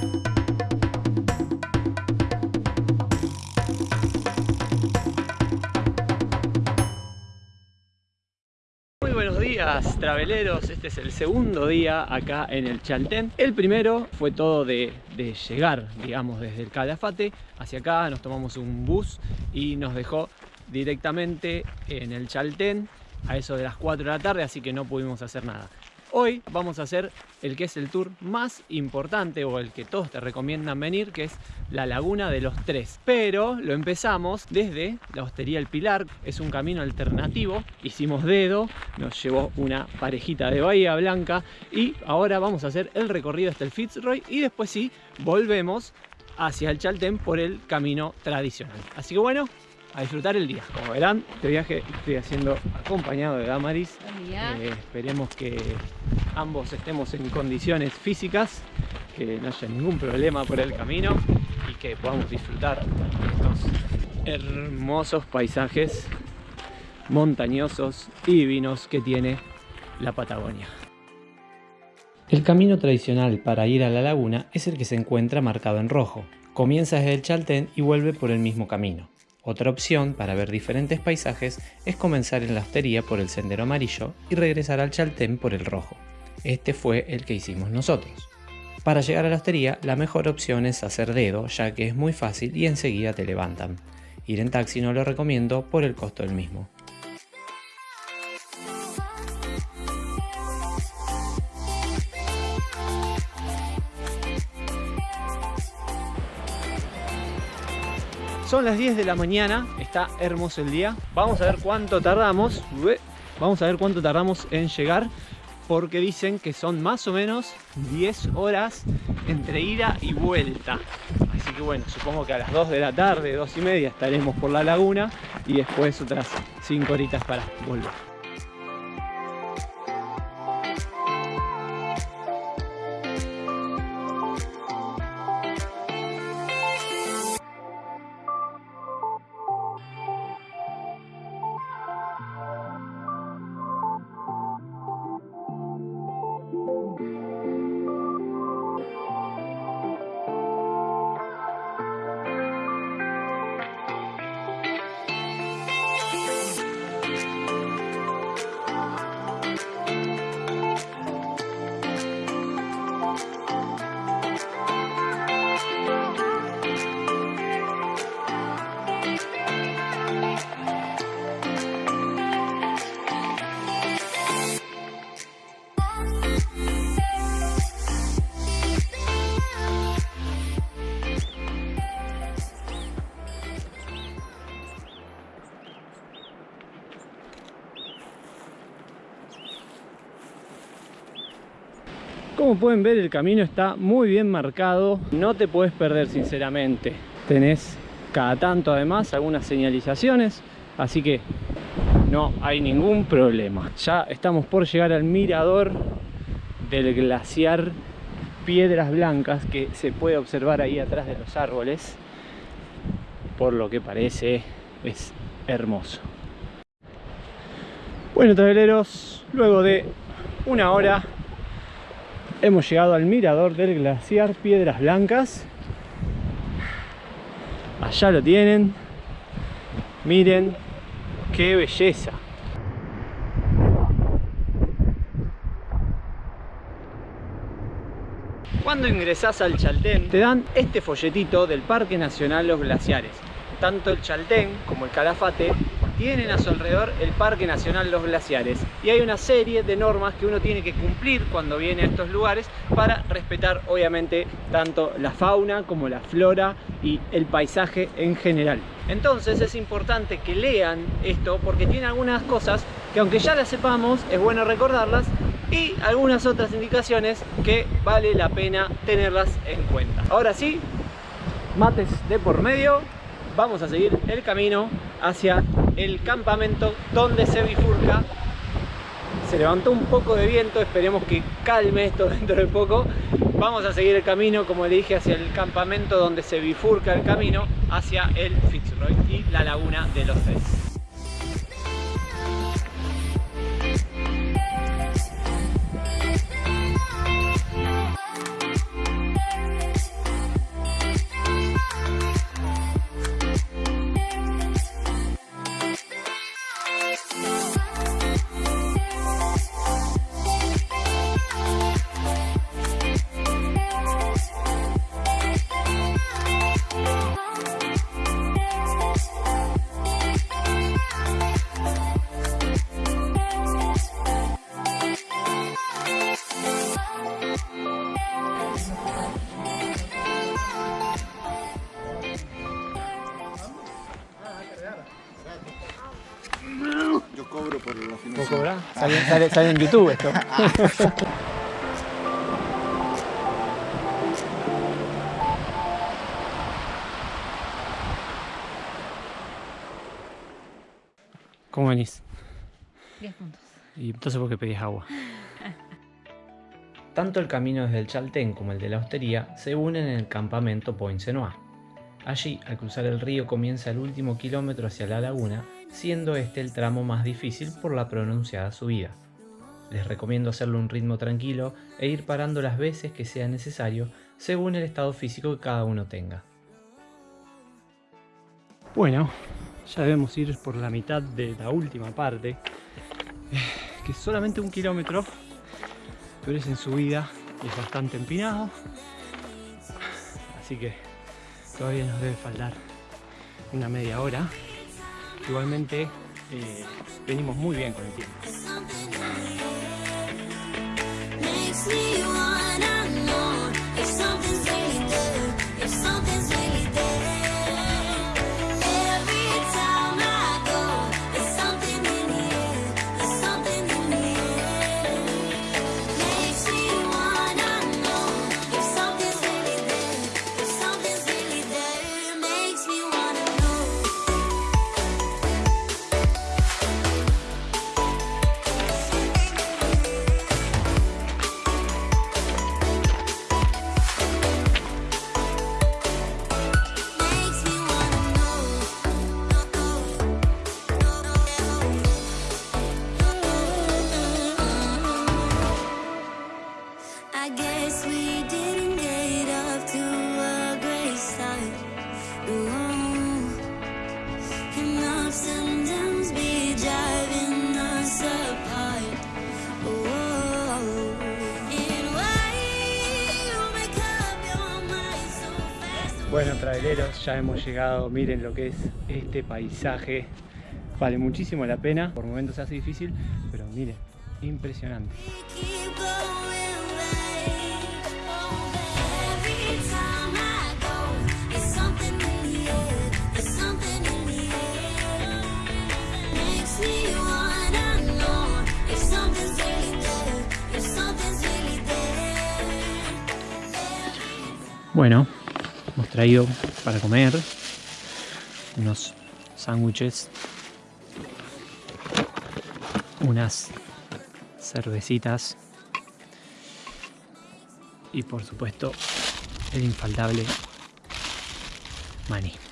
Muy buenos días traveleros, este es el segundo día acá en el Chaltén. El primero fue todo de, llegar, digamos, desde el Calafate hacia acá. Nos tomamos un bus y nos dejó directamente en el Chaltén a eso de las 4 de la tarde, así que no pudimos hacer nada Hoy vamos a hacer el que es el tour más importante o el que todos te recomiendan venir, que es la Laguna de los Tres. Pero lo empezamos desde la Hostería El Pilar, es un camino alternativo, hicimos dedo, nos llevó una parejita de Bahía Blanca y ahora vamos a hacer el recorrido hasta el Fitzroy y después sí, volvemos hacia el Chaltén por el camino tradicional. Así que bueno, a disfrutar el día. Como verán, este viaje estoy haciendo acompañado de Damaris. Eh, esperemos que ambos estemos en condiciones físicas, que no haya ningún problema por el camino y que podamos disfrutar estos hermosos paisajes montañosos y divinos que tiene la Patagonia. El camino tradicional para ir a la laguna es el que se encuentra marcado en rojo. Comienza desde el Chaltén y vuelve por el mismo camino. Otra opción para ver diferentes paisajes es comenzar en la hostería por el sendero amarillo y regresar al Chaltén por el rojo. Este fue el que hicimos nosotros. Para llegar a la hostería, la mejor opción es hacer dedo, ya que es muy fácil y enseguida te levantan. Ir en taxi no lo recomiendo por el costo del mismo. Son las 10 de la mañana, está hermoso el día. Vamos a ver cuánto tardamos. Vamos a ver cuánto tardamos en llegar porque dicen que son más o menos 10 horas entre ida y vuelta. Así que bueno, supongo que a las 2 de la tarde, 2 y media estaremos por la laguna y después otras 5 horitas para volver. Como pueden ver el camino está muy bien marcado, no te puedes perder sinceramente. Tenés cada tanto además algunas señalizaciones, así que no hay ningún problema. Ya estamos por llegar al mirador del glaciar Piedras Blancas que se puede observar ahí atrás de los árboles. Por lo que parece es hermoso. Bueno, traveleros, luego de una hora hemos llegado al mirador del glaciar Piedras Blancas. Allá lo tienen. Miren qué belleza. Cuando ingresás al Chaltén te dan este folletito del Parque Nacional Los Glaciares. Tanto el Chaltén como el Calafate tienen a su alrededor el Parque Nacional Los Glaciares y hay una serie de normas que uno tiene que cumplir cuando viene a estos lugares para respetar obviamente tanto la fauna como la flora y el paisaje en general. Entonces es importante que lean esto porque tiene algunas cosas que aunque ya las sepamos es bueno recordarlas y algunas otras indicaciones que vale la pena tenerlas en cuenta. Ahora sí, mates de por medio, vamos a seguir el camino hacia el campamento donde se bifurca. Se levantó un poco de viento, esperemos que calme esto dentro de poco. Vamos a seguir el camino, como le dije, hacia el campamento donde se bifurca el camino hacia el Fitzroy y la laguna de los Tres sale, sale en YouTube esto. ¿Cómo venís? 10 puntos. Y entonces, ¿por qué pedís agua? Tanto el camino desde el Chaltén como el de la hostería se unen en el campamento Point Senoa. Allí, al cruzar el río, comienza el último kilómetro hacia la laguna, siendo este el tramo más difícil por la pronunciada subida. Les recomiendo hacerlo un ritmo tranquilo e ir parando las veces que sea necesario según el estado físico que cada uno tenga. Bueno, ya debemos ir por la mitad de la última parte, que es solamente un kilómetro, pero es en subida y es bastante empinado, así que todavía nos debe faltar una media hora. Igualmente eh, venimos muy bien con el tiempo. Bueno, traveleros, ya hemos llegado. Miren lo que es este paisaje. Vale muchísimo la pena. Por momentos se hace difícil, pero miren, impresionante. Bueno, hemos traído para comer unos sándwiches, unas cervecitas y por supuesto el infaltable maní.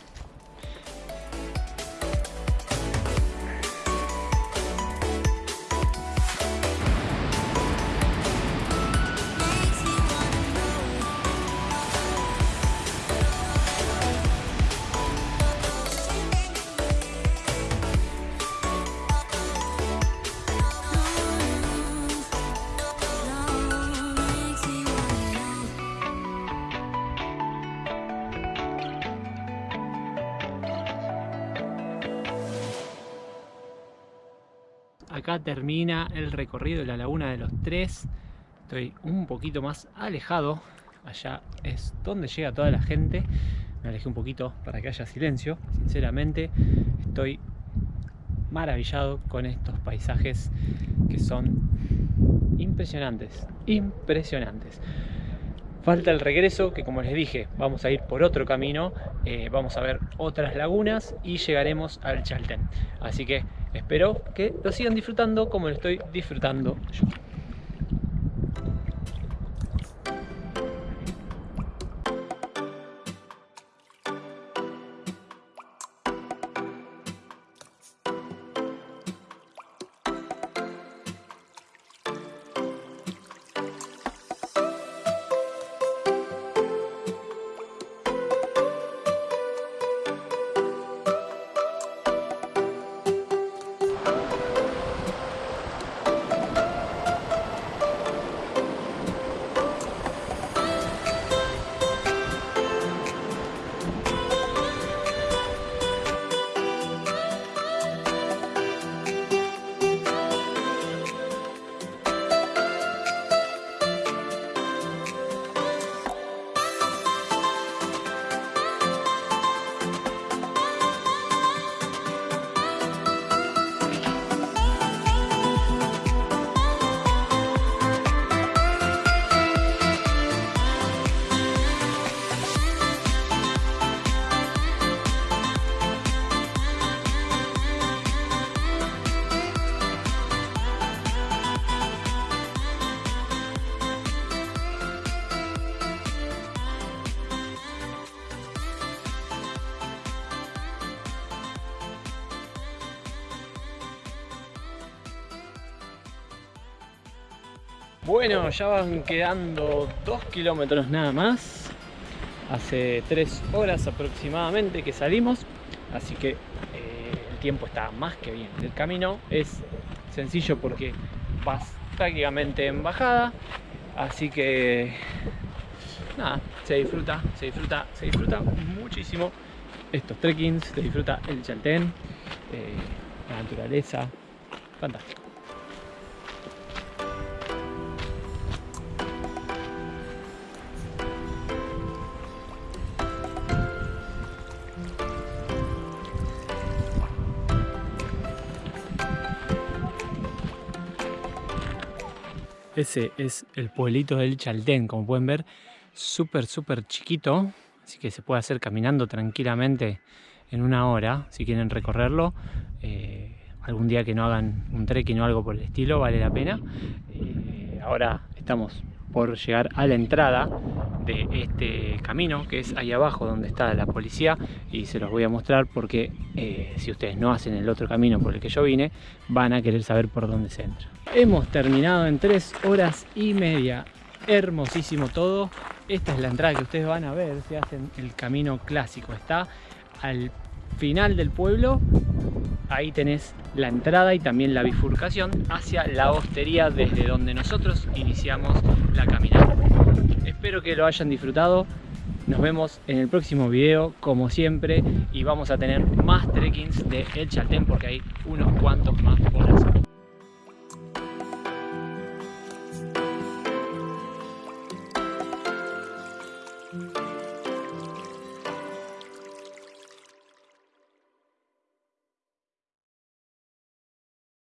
Acá termina el recorrido de la Laguna de los Tres. Estoy un poquito más alejado. Allá es donde llega toda la gente. Me alejé un poquito para que haya silencio. Sinceramente, estoy maravillado con estos paisajes que son impresionantes. Impresionantes. Falta el regreso, que como les dije, vamos a ir por otro camino, eh, vamos a ver otras lagunas y llegaremos al Chaltén. Así que espero que lo sigan disfrutando como lo estoy disfrutando yo. Bueno, ya van quedando 2 kilómetros nada más. Hace 3 horas aproximadamente que salimos, así que eh, el tiempo está más que bien. El camino es sencillo porque vas prácticamente en bajada, así que nada, se disfruta, se disfruta, se disfruta muchísimo estos trekkings, se disfruta el Chaltén, eh, la naturaleza, fantástico. Ese es el pueblito del Chaltén, como pueden ver, súper, súper chiquito, así que se puede hacer caminando tranquilamente en una hora, si quieren recorrerlo. Eh, algún día que no hagan un trekking o algo por el estilo, vale la pena. Eh, ahora estamos por llegar a la entrada de este camino que es ahí abajo donde está la policía y se los voy a mostrar porque eh, si ustedes no hacen el otro camino por el que yo vine van a querer saber por dónde se entra. Hemos terminado en tres horas y media. Hermosísimo todo. Esta es la entrada que ustedes van a ver si hacen el camino clásico. Está al final del pueblo ahí tenés la entrada y también la bifurcación hacia la hostería desde donde nosotros iniciamos la caminata. Espero que lo hayan disfrutado. Nos vemos en el próximo video, como siempre, y vamos a tener más trekkings de El Chaltén porque hay unos cuantos más por hacer.